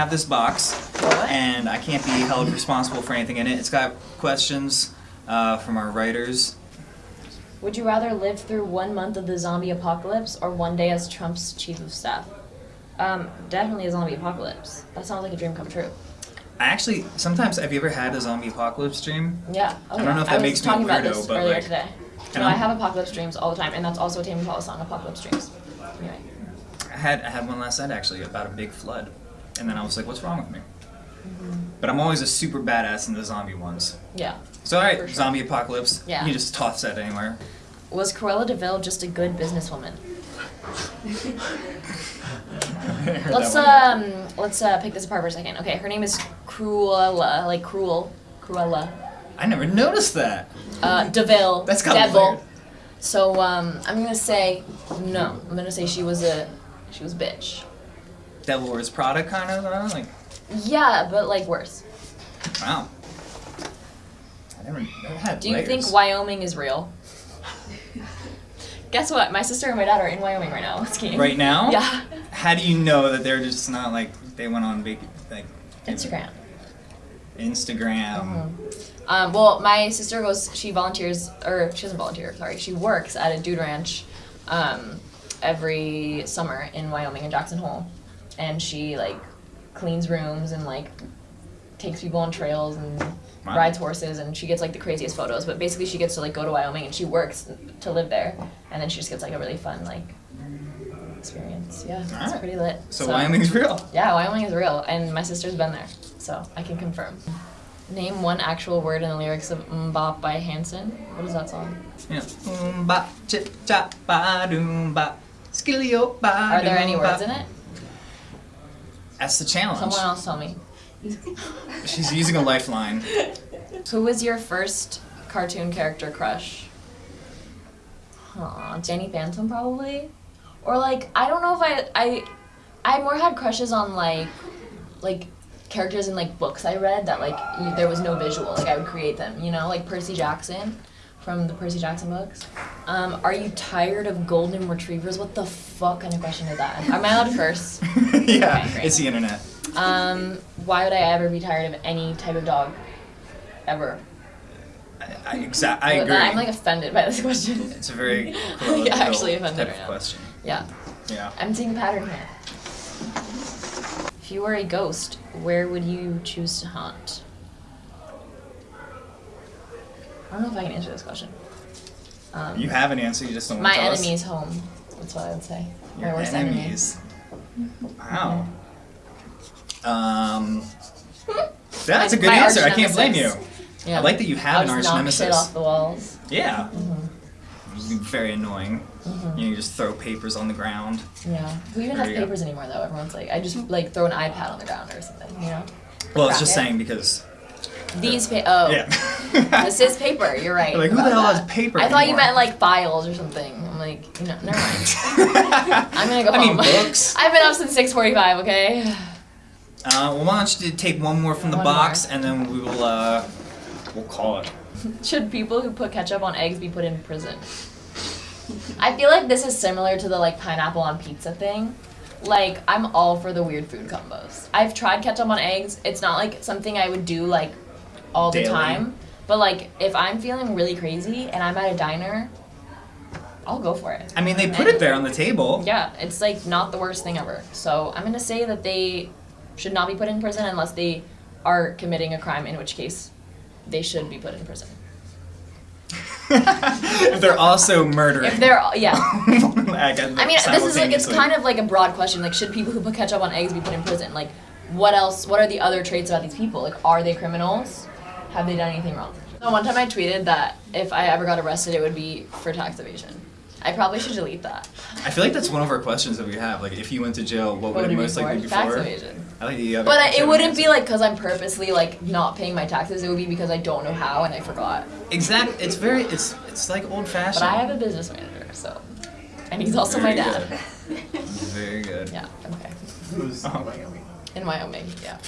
have this box, What? and I can't be held responsible for anything in it. It's got questions uh, from our writers. Would you rather live through one month of the zombie apocalypse or one day as Trump's chief of staff? Um, definitely a zombie apocalypse. That sounds like a dream come true. I actually sometimes have you ever had a zombie apocalypse dream? Yeah. Oh, I don't yeah. know if that makes me a talking about weirdo, this but, earlier like, today. No, I have apocalypse dreams all the time, and that's also a Tame Impala song, Apocalypse Dreams. Anyway. I had I had one last night actually about a big flood, and then I was like, what's wrong with me? But I'm always a super badass in the zombie ones. Yeah. So all right, sure. zombie apocalypse. Yeah. You just toss that anywhere. Was Cruella de Vil just a good businesswoman? Let's um let's uh, pick this apart for a second. Okay, her name is Cruella, like cruel, Cruella. I never noticed that. Uh, De Vil. That's kinda Devil. weird. So um, I'm gonna say no. I'm gonna say she was a she was a bitch. Devil Wears Prada kind of though. Like Yeah, but like worse. wow. I never, never had Do you layers. think Wyoming is real? Guess what? My sister and my dad are in Wyoming right now skiing. Right now? Yeah. How do you know that they're just not like they went on vac like Instagram. Instagram. Mhm. Um, well, my sister goes. She volunteers, or she doesn't volunteer. Sorry, she works at a dude ranch um, every summer in Wyoming in Jackson Hole, and she like cleans rooms and like takes people on trails and Wow. rides horses, and she gets like the craziest photos. But basically, she gets to like go to Wyoming and she works to live there, and then she just gets like a really fun like experience. Yeah, it's Alright. pretty lit. So, Wyoming's real. Yeah, Wyoming is real, and my sister's been there, so I can confirm. Name one actual word in the lyrics of MMMBop by Hanson. What is that song? Yeah. Chip chop ba doom skillio ba. Are there any words in it? That's the challenge. Someone else tell me. She's using a lifeline. Who was your first cartoon character crush? Huh, Danny Phantom probably, or like I don't know if I I I more had crushes on like like characters in like books I read that like there was no visual like I would create them you know like Percy Jackson from the Percy Jackson books. Um, are you tired of golden retrievers? What the fuck kind of question is that? Am I allowed to curse? yeah, Okay, it's the internet. Um, why would I ever be tired of any type of dog? Ever. I, I, exa- I agree. I'm like offended by this question. it's a very Like, actually offended type right of question. Yeah, Yeah. I'm seeing a pattern here. If you were a ghost, where would you choose to haunt? I don't know if I can answer this question. Um, You have an answer, you just don't my want to tell us. enemy's home. That's what I would say. Your worst enemies. Wow. Um, that's a good my answer. I can't blame you. Yeah. I like that you have an arch nemesis. shit off the walls. Yeah. It'd be very annoying. Mhm. You, know, you just throw papers on the ground. Yeah. Who even There has you go. papers anymore though? Everyone's like, I just like throw an iPad on the ground or something, you know? Well, it's just it. saying because. These pa- oh. Yeah. This is paper. You're right. Like, who the hell that. has paper I thought you meant like files or something. I'm like, you know, never mind. I'm gonna go I mean, books. I've been up since 6:45. Okay. Uh, well, why don't you take one more from the One box, more. and then we will. Uh, we'll call it. Should people who put ketchup on eggs be put in prison? I feel like this is similar to the like pineapple on pizza thing. Like I'm all for the weird food combos. I've tried ketchup on eggs. It's not like something I would do like all the time. But like if I'm feeling really crazy and I'm at a diner, I'll go for it. I mean, they put it there on the table. Yeah, it's like not the worst thing ever. So I'm gonna say that they should not be put in prison unless they are committing a crime, in which case they should be put in prison. if they're also murdering. If they're yeah. I, I mean, this is like it's kind of like a broad question. Like, should people who put ketchup on eggs be put in prison? Like, what else? What are the other traits about these people? Like, are they criminals? Have they done anything wrong? So one time I tweeted that if I ever got arrested, it would be for tax evasion. I probably should delete that. I feel like that's one of our questions that we have. Like, if you went to jail, what would What it would it most be likely for? be Tax for? evasion. I like the other. But I, it wouldn't be like because I'm purposely like not paying my taxes. It would be because I don't know how and I forgot. Exactly. It's very. It's it's like old fashioned. But I have a business manager, so and he's also Very my dad. good. Very good. Yeah. Okay. Who's Oh. Wyoming? In Wyoming. Yeah.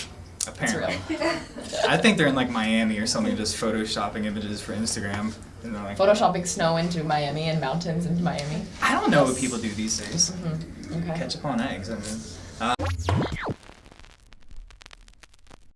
It's Apparently. real. I think they're in like Miami or something, just photoshopping images for Instagram. And they're like, Photoshopping snow into Miami and mountains into Miami. I don't know what people do these days. hmm Okay. Ketchup on eggs. I mean,